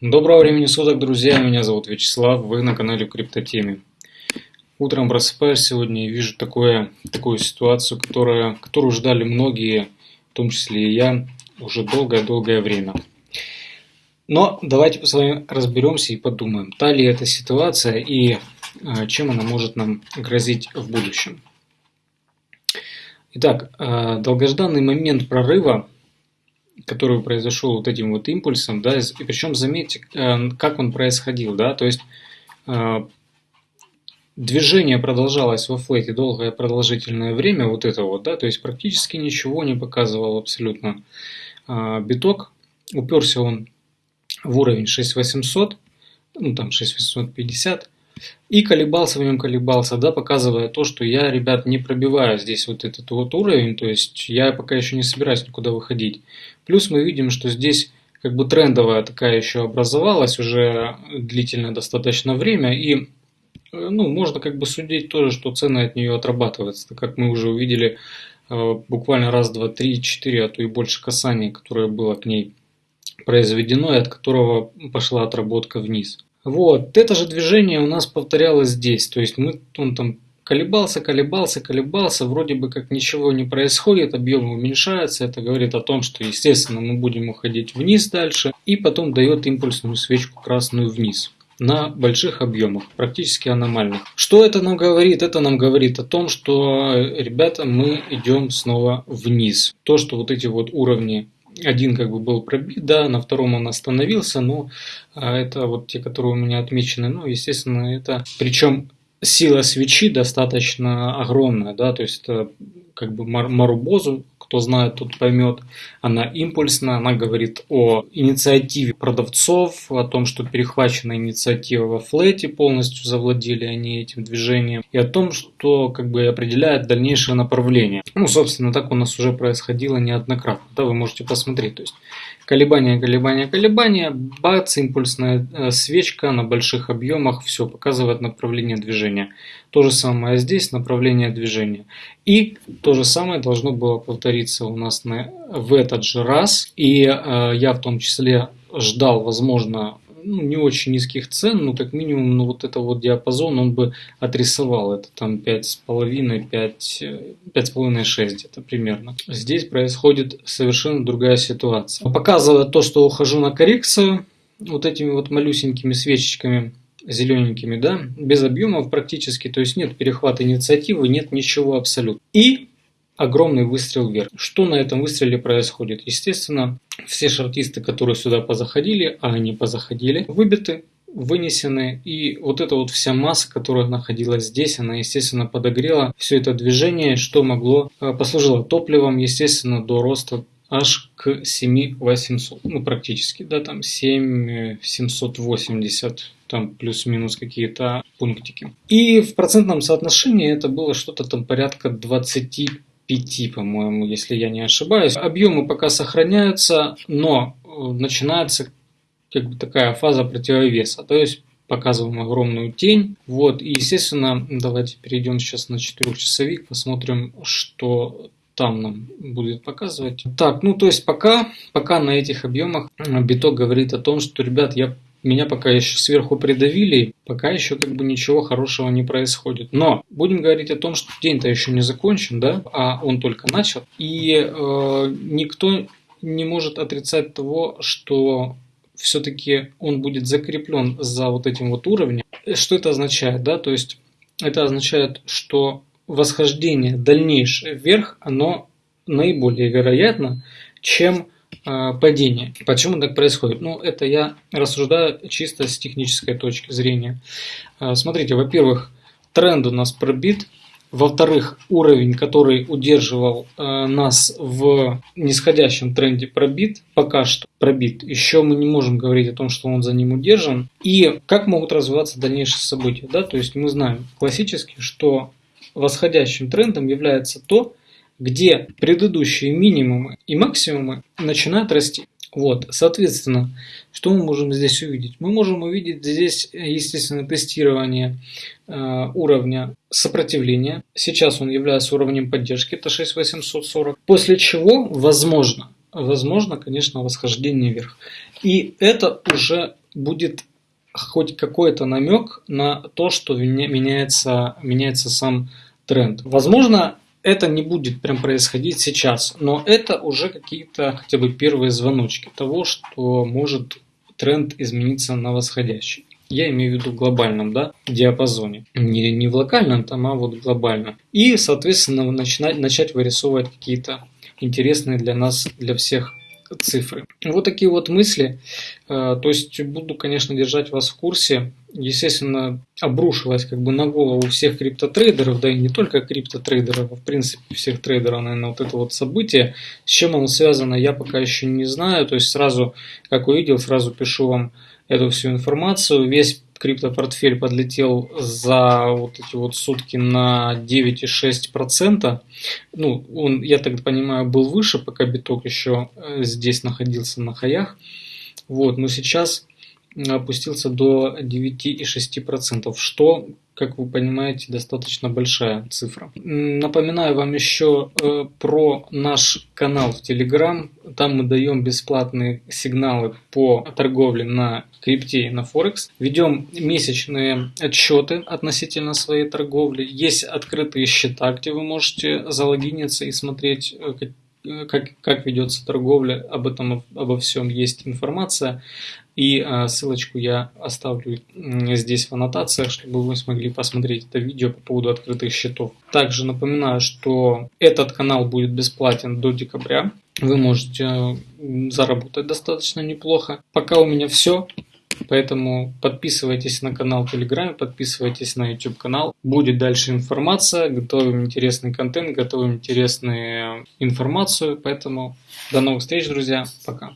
Доброго времени суток, друзья! Меня зовут Вячеслав, вы на канале Криптотеме. Утром просыпаюсь сегодня и вижу такое, такую ситуацию, которая, которую ждали многие, в том числе и я, уже долгое-долгое время. Но давайте с вами разберемся и подумаем, та ли эта ситуация и а, чем она может нам грозить в будущем. Итак, а, долгожданный момент прорыва который произошел вот этим вот импульсом, да, и причем заметьте, э, как он происходил, да, то есть э, движение продолжалось во флете долгое продолжительное время, вот это вот, да, то есть практически ничего не показывал абсолютно. Э, биток, уперся он в уровень 6800, ну там 6850, и колебался в нем, колебался, да, показывая то, что я, ребят, не пробиваю здесь вот этот вот уровень, то есть я пока еще не собираюсь никуда выходить. Плюс мы видим, что здесь как бы трендовая такая еще образовалась уже длительное достаточно время, и ну, можно как бы судить тоже, что цены от нее отрабатываются, так как мы уже увидели э, буквально раз, два, три, четыре, а то и больше касаний, которое было к ней произведено, и от которого пошла отработка вниз. Вот, это же движение у нас повторялось здесь, то есть мы, он там колебался, колебался, колебался, вроде бы как ничего не происходит, объем уменьшается, это говорит о том, что естественно мы будем уходить вниз дальше, и потом дает импульсную свечку красную вниз на больших объемах, практически аномальных. Что это нам говорит? Это нам говорит о том, что, ребята, мы идем снова вниз. То, что вот эти вот уровни один как бы был пробит, да, на втором он остановился, но а, это вот те, которые у меня отмечены, ну, естественно, это, причем сила свечи достаточно огромная, да, то есть это как бы Марубозу кто знает, тот поймет. Она импульсная, она говорит о инициативе продавцов, о том, что перехвачена инициатива во флете, полностью завладели они этим движением, и о том, что как бы определяет дальнейшее направление. Ну, собственно, так у нас уже происходило неоднократно, да, вы можете посмотреть. То есть колебания, колебания, колебания, бац, импульсная э, свечка на больших объемах, все, показывает направление движения. То же самое здесь, направление движения. И то же самое должно было повториться у нас на, в этот же раз. И э, я в том числе ждал, возможно, ну, не очень низких цен, но как минимум ну, вот это вот диапазон он бы отрисовал. Это там 5,5, 5, 5,5, 6 это примерно. Здесь происходит совершенно другая ситуация. Показывая то, что ухожу на коррекцию, вот этими вот малюсенькими свечечками, зелененькими, да, без объемов практически, то есть нет перехвата инициативы, нет ничего абсолютно. И огромный выстрел вверх. Что на этом выстреле происходит? Естественно, все шартисты, которые сюда позаходили, а они позаходили, выбиты, вынесены. И вот эта вот вся масса, которая находилась здесь, она, естественно, подогрела все это движение, что могло, э, послужило топливом, естественно, до роста аж к 7800, ну практически, да, там 7780, там плюс-минус какие-то пунктики. И в процентном соотношении это было что-то там порядка 20 5, по-моему, если я не ошибаюсь. Объемы пока сохраняются, но э, начинается как бы такая фаза противовеса. То есть показываем огромную тень. Вот, и естественно, давайте перейдем сейчас на четырехчасовик, посмотрим, что там нам будет показывать. Так, ну то есть пока, пока на этих объемах биток говорит о том, что, ребят, я меня пока еще сверху придавили, пока еще как бы ничего хорошего не происходит. Но будем говорить о том, что день-то еще не закончен, да, а он только начал. И э, никто не может отрицать того, что все-таки он будет закреплен за вот этим вот уровнем. Что это означает, да? То есть это означает, что восхождение дальнейшее вверх, оно наиболее вероятно, чем а, падение. Почему так происходит? Ну, это я рассуждаю чисто с технической точки зрения. А, смотрите, во-первых, тренд у нас пробит. Во-вторых, уровень, который удерживал э, нас в нисходящем тренде пробит, пока что пробит. Еще мы не можем говорить о том, что он за ним удержан. И как могут развиваться дальнейшие события. Да? То есть мы знаем классически, что восходящим трендом является то, где предыдущие минимумы и максимумы начинают расти. Вот, соответственно, что мы можем здесь увидеть? Мы можем увидеть здесь, естественно, тестирование э, уровня сопротивления. Сейчас он является уровнем поддержки, это 6840. После чего, возможно, возможно, конечно, восхождение вверх. И это уже будет хоть какой-то намек на то, что меняется, меняется сам тренд. Возможно, это не будет прям происходить сейчас, но это уже какие-то хотя бы первые звоночки того, что может тренд измениться на восходящий. Я имею в виду в глобальном да, диапазоне. Не, не в локальном, там, а вот глобально. И, соответственно, начинать, начать вырисовывать какие-то интересные для нас, для всех цифры. Вот такие вот мысли. Э, то есть буду, конечно, держать вас в курсе. Естественно, обрушилась как бы на голову всех криптотрейдеров, да и не только криптотрейдеров, а в принципе всех трейдеров, наверное, вот это вот событие. С чем оно связано, я пока еще не знаю. То есть сразу, как увидел, сразу пишу вам эту всю информацию. Весь криптопортфель подлетел за вот эти вот сутки на 9,6%. Ну, он, я так понимаю, был выше, пока биток еще э, здесь находился на хаях. Вот, но сейчас опустился до 9,6%, что как вы понимаете, достаточно большая цифра. Напоминаю вам еще э, про наш канал в Telegram. Там мы даем бесплатные сигналы по торговле на крипте и на Форекс. Ведем месячные отчеты относительно своей торговли. Есть открытые счета, где вы можете залогиниться и смотреть, э, э, как, как ведется торговля, об этом обо всем есть информация. И а, ссылочку я оставлю здесь в аннотациях, чтобы вы смогли посмотреть это видео по поводу открытых счетов. Также напоминаю, что этот канал будет бесплатен до декабря. Вы можете а, заработать достаточно неплохо. Пока у меня все. Поэтому подписывайтесь на канал Телеграме, подписывайтесь на YouTube канал. Будет дальше информация, готовим интересный контент, готовим интересную информацию. Поэтому до новых встреч, друзья. Пока.